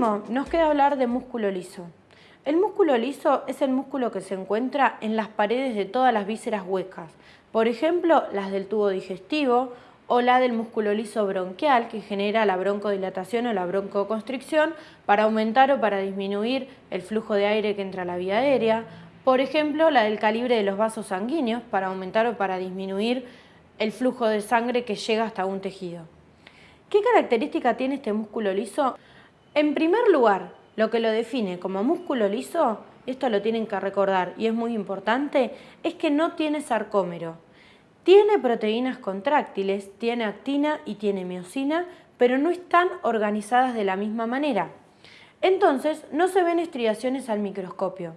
nos queda hablar de músculo liso. El músculo liso es el músculo que se encuentra en las paredes de todas las vísceras huecas, por ejemplo, las del tubo digestivo o la del músculo liso bronquial que genera la broncodilatación o la broncoconstricción para aumentar o para disminuir el flujo de aire que entra a la vía aérea, por ejemplo, la del calibre de los vasos sanguíneos para aumentar o para disminuir el flujo de sangre que llega hasta un tejido. ¿Qué característica tiene este músculo liso? En primer lugar, lo que lo define como músculo liso, esto lo tienen que recordar y es muy importante, es que no tiene sarcómero. Tiene proteínas contráctiles, tiene actina y tiene miocina, pero no están organizadas de la misma manera. Entonces, no se ven estriaciones al microscopio.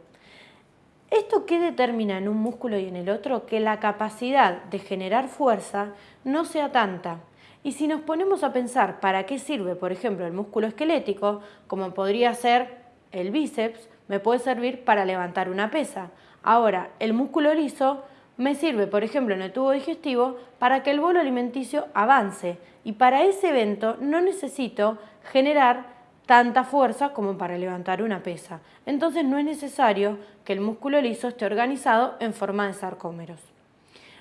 ¿Esto qué determina en un músculo y en el otro? Que la capacidad de generar fuerza no sea tanta. Y si nos ponemos a pensar para qué sirve, por ejemplo, el músculo esquelético, como podría ser el bíceps, me puede servir para levantar una pesa. Ahora, el músculo liso me sirve, por ejemplo, en el tubo digestivo para que el bolo alimenticio avance y para ese evento no necesito generar tanta fuerza como para levantar una pesa. Entonces no es necesario que el músculo liso esté organizado en forma de sarcómeros.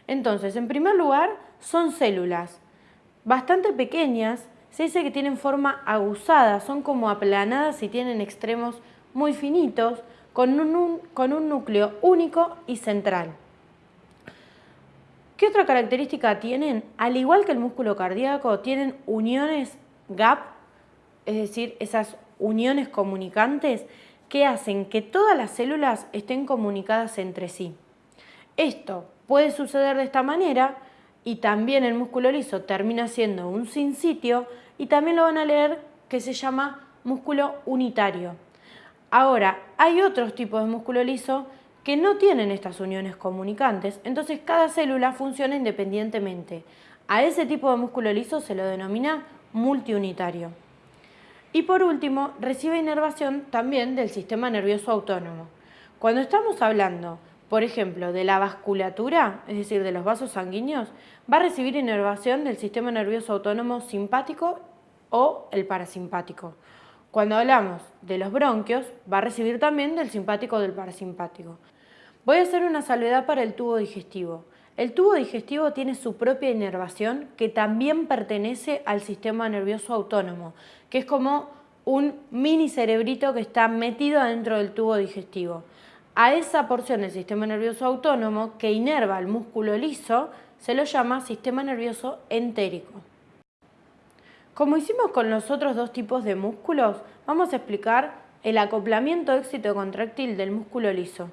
Entonces, en primer lugar, son células bastante pequeñas, se dice que tienen forma aguzada, son como aplanadas y tienen extremos muy finitos, con un, con un núcleo único y central. ¿Qué otra característica tienen? Al igual que el músculo cardíaco, tienen uniones GAP es decir, esas uniones comunicantes que hacen que todas las células estén comunicadas entre sí. Esto puede suceder de esta manera y también el músculo liso termina siendo un sin sitio y también lo van a leer que se llama músculo unitario. Ahora, hay otros tipos de músculo liso que no tienen estas uniones comunicantes, entonces cada célula funciona independientemente. A ese tipo de músculo liso se lo denomina multiunitario. Y por último, recibe inervación también del sistema nervioso autónomo. Cuando estamos hablando, por ejemplo, de la vasculatura, es decir, de los vasos sanguíneos, va a recibir inervación del sistema nervioso autónomo simpático o el parasimpático. Cuando hablamos de los bronquios, va a recibir también del simpático o del parasimpático. Voy a hacer una salvedad para el tubo digestivo. El tubo digestivo tiene su propia inervación que también pertenece al sistema nervioso autónomo, que es como un mini cerebrito que está metido dentro del tubo digestivo. A esa porción del sistema nervioso autónomo que inerva el músculo liso se lo llama sistema nervioso entérico. Como hicimos con los otros dos tipos de músculos, vamos a explicar el acoplamiento éxito contractil del músculo liso.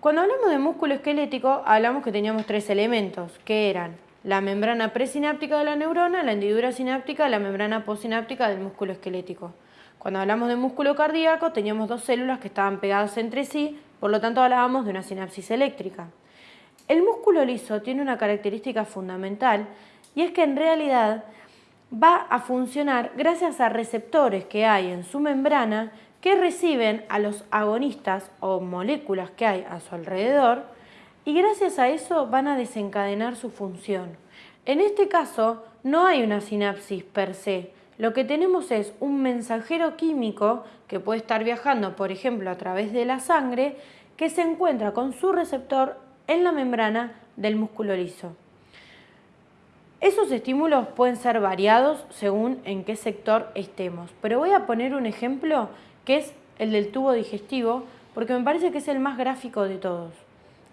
Cuando hablamos de músculo esquelético, hablamos que teníamos tres elementos, que eran la membrana presináptica de la neurona, la hendidura sináptica y la membrana postsináptica del músculo esquelético. Cuando hablamos de músculo cardíaco, teníamos dos células que estaban pegadas entre sí, por lo tanto hablábamos de una sinapsis eléctrica. El músculo liso tiene una característica fundamental y es que en realidad va a funcionar gracias a receptores que hay en su membrana que reciben a los agonistas o moléculas que hay a su alrededor y gracias a eso van a desencadenar su función. En este caso no hay una sinapsis per se, lo que tenemos es un mensajero químico que puede estar viajando, por ejemplo, a través de la sangre, que se encuentra con su receptor en la membrana del músculo liso. Esos estímulos pueden ser variados según en qué sector estemos, pero voy a poner un ejemplo que es el del tubo digestivo, porque me parece que es el más gráfico de todos.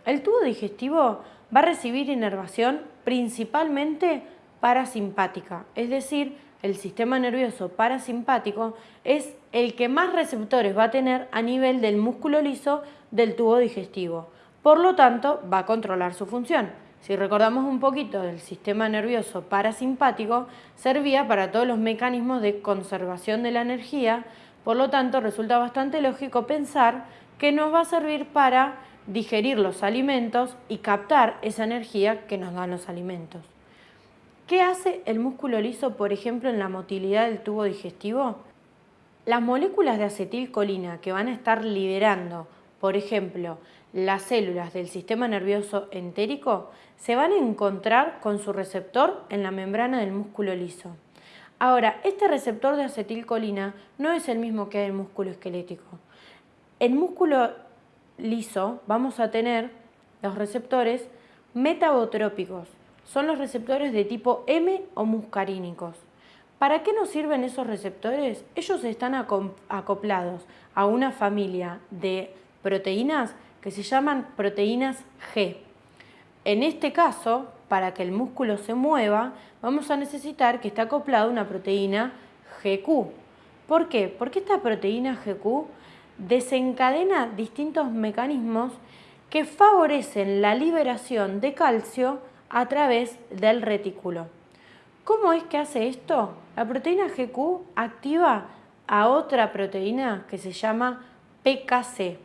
El tubo digestivo va a recibir inervación principalmente parasimpática, es decir, el sistema nervioso parasimpático es el que más receptores va a tener a nivel del músculo liso del tubo digestivo. Por lo tanto, va a controlar su función. Si recordamos un poquito del sistema nervioso parasimpático, servía para todos los mecanismos de conservación de la energía, por lo tanto, resulta bastante lógico pensar que nos va a servir para digerir los alimentos y captar esa energía que nos dan los alimentos. ¿Qué hace el músculo liso, por ejemplo, en la motilidad del tubo digestivo? Las moléculas de acetilcolina que van a estar liberando, por ejemplo, las células del sistema nervioso entérico, se van a encontrar con su receptor en la membrana del músculo liso. Ahora, este receptor de acetilcolina no es el mismo que el músculo esquelético. En músculo liso vamos a tener los receptores metabotrópicos. Son los receptores de tipo M o muscarínicos. ¿Para qué nos sirven esos receptores? Ellos están acoplados a una familia de proteínas que se llaman proteínas G. En este caso, para que el músculo se mueva, vamos a necesitar que esté acoplado una proteína GQ. ¿Por qué? Porque esta proteína GQ desencadena distintos mecanismos que favorecen la liberación de calcio a través del retículo. ¿Cómo es que hace esto? La proteína GQ activa a otra proteína que se llama PKC.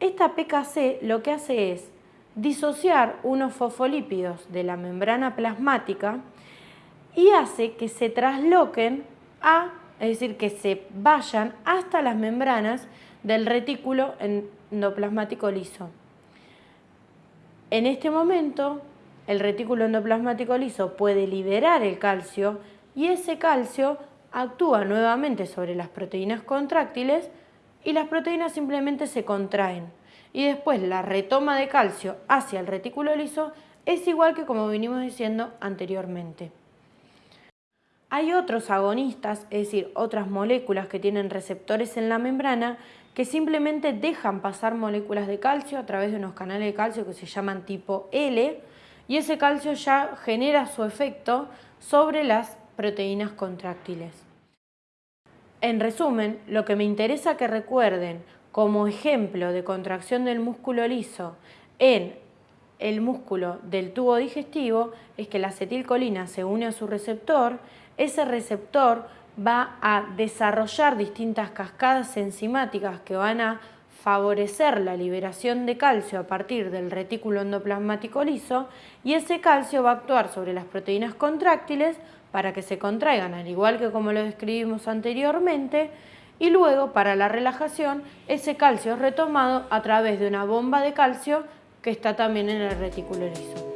Esta PKC lo que hace es disociar unos fosfolípidos de la membrana plasmática y hace que se trasloquen a, es decir, que se vayan hasta las membranas del retículo endoplasmático liso. En este momento, el retículo endoplasmático liso puede liberar el calcio y ese calcio actúa nuevamente sobre las proteínas contráctiles y las proteínas simplemente se contraen y después la retoma de calcio hacia el retículo liso es igual que como venimos diciendo anteriormente. Hay otros agonistas, es decir, otras moléculas que tienen receptores en la membrana que simplemente dejan pasar moléculas de calcio a través de unos canales de calcio que se llaman tipo L y ese calcio ya genera su efecto sobre las proteínas contráctiles. En resumen, lo que me interesa que recuerden como ejemplo de contracción del músculo liso en el músculo del tubo digestivo es que la acetilcolina se une a su receptor, ese receptor va a desarrollar distintas cascadas enzimáticas que van a favorecer la liberación de calcio a partir del retículo endoplasmático liso y ese calcio va a actuar sobre las proteínas contráctiles para que se contraigan, al igual que como lo describimos anteriormente, y luego para la relajación ese calcio es retomado a través de una bomba de calcio que está también en el retículo liso.